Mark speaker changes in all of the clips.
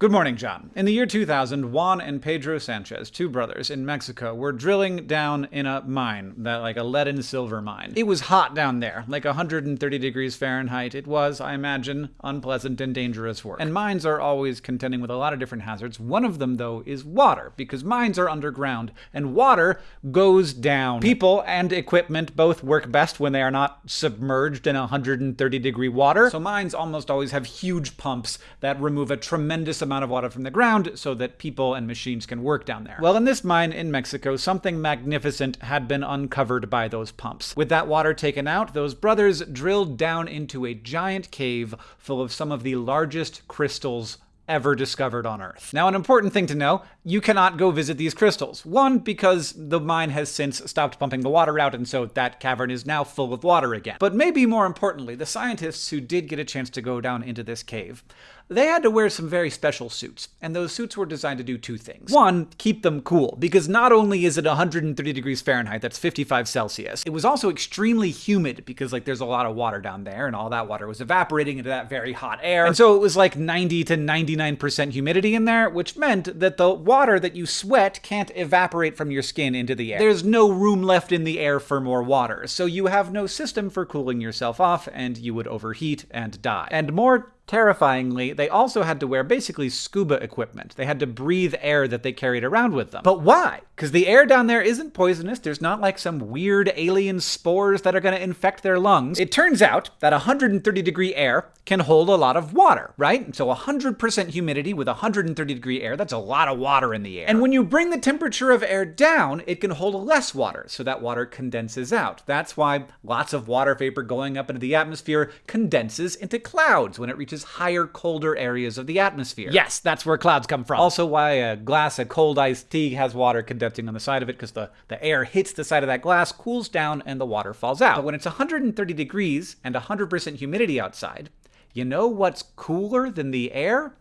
Speaker 1: Good morning, John. In the year 2000, Juan and Pedro Sanchez, two brothers in Mexico, were drilling down in a mine, that like a lead and silver mine. It was hot down there, like 130 degrees Fahrenheit. It was, I imagine, unpleasant and dangerous work. And mines are always contending with a lot of different hazards. One of them, though, is water, because mines are underground, and water goes down. People and equipment both work best when they are not submerged in 130 degree water. So mines almost always have huge pumps that remove a tremendous amount of water from the ground so that people and machines can work down there. Well, in this mine in Mexico, something magnificent had been uncovered by those pumps. With that water taken out, those brothers drilled down into a giant cave full of some of the largest crystals ever discovered on Earth. Now, an important thing to know, you cannot go visit these crystals. One, because the mine has since stopped pumping the water out, and so that cavern is now full of water again. But maybe more importantly, the scientists who did get a chance to go down into this cave, they had to wear some very special suits, and those suits were designed to do two things. One, keep them cool, because not only is it 130 degrees Fahrenheit, that's 55 Celsius, it was also extremely humid, because like there's a lot of water down there, and all that water was evaporating into that very hot air. And so it was like 90 to 99% humidity in there, which meant that the water that you sweat can't evaporate from your skin into the air. There's no room left in the air for more water, so you have no system for cooling yourself off, and you would overheat and die. And more Terrifyingly, they also had to wear basically scuba equipment. They had to breathe air that they carried around with them. But why? Because the air down there isn't poisonous. There's not like some weird alien spores that are going to infect their lungs. It turns out that 130 degree air can hold a lot of water, right? So 100% humidity with 130 degree air, that's a lot of water in the air. And when you bring the temperature of air down, it can hold less water, so that water condenses out. That's why lots of water vapor going up into the atmosphere condenses into clouds when it reaches higher, colder areas of the atmosphere. Yes, that's where clouds come from. Also why a glass of cold iced tea has water condensing on the side of it, because the, the air hits the side of that glass, cools down, and the water falls out. But when it's 130 degrees and 100% humidity outside, you know what's cooler than the air?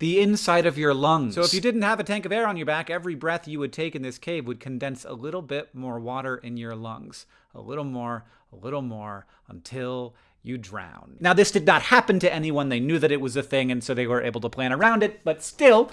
Speaker 1: the inside of your lungs. So if you didn't have a tank of air on your back, every breath you would take in this cave would condense a little bit more water in your lungs. A little more, a little more, until you drown. Now, this did not happen to anyone. They knew that it was a thing, and so they were able to plan around it, but still,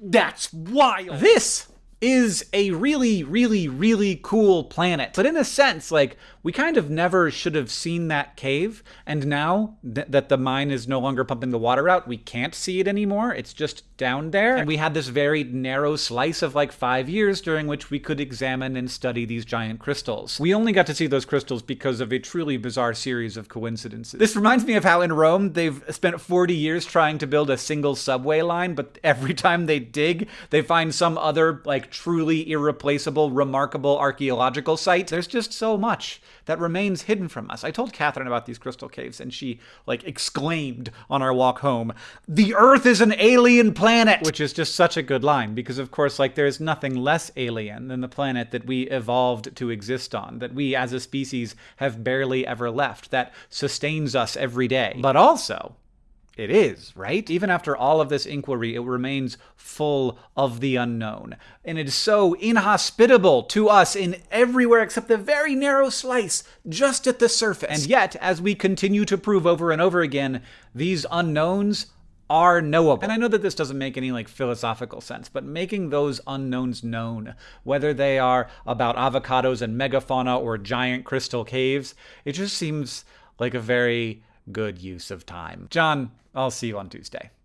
Speaker 1: that's wild. This is a really, really, really cool planet. But in a sense, like, we kind of never should have seen that cave, and now th that the mine is no longer pumping the water out, we can't see it anymore. It's just down there. And we had this very narrow slice of like five years during which we could examine and study these giant crystals. We only got to see those crystals because of a truly bizarre series of coincidences. This reminds me of how in Rome they've spent 40 years trying to build a single subway line, but every time they dig, they find some other like truly irreplaceable, remarkable archaeological site. There's just so much that remains hidden from us. I told Catherine about these crystal caves and she like exclaimed on our walk home, "The Earth is an alien planet!" Planet! Which is just such a good line, because of course, like, there's nothing less alien than the planet that we evolved to exist on, that we as a species have barely ever left, that sustains us every day. But also, it is, right? Even after all of this inquiry, it remains full of the unknown. And it is so inhospitable to us in everywhere except the very narrow slice just at the surface. And yet, as we continue to prove over and over again, these unknowns are knowable. And I know that this doesn't make any like philosophical sense, but making those unknowns known, whether they are about avocados and megafauna or giant crystal caves, it just seems like a very good use of time. John, I'll see you on Tuesday.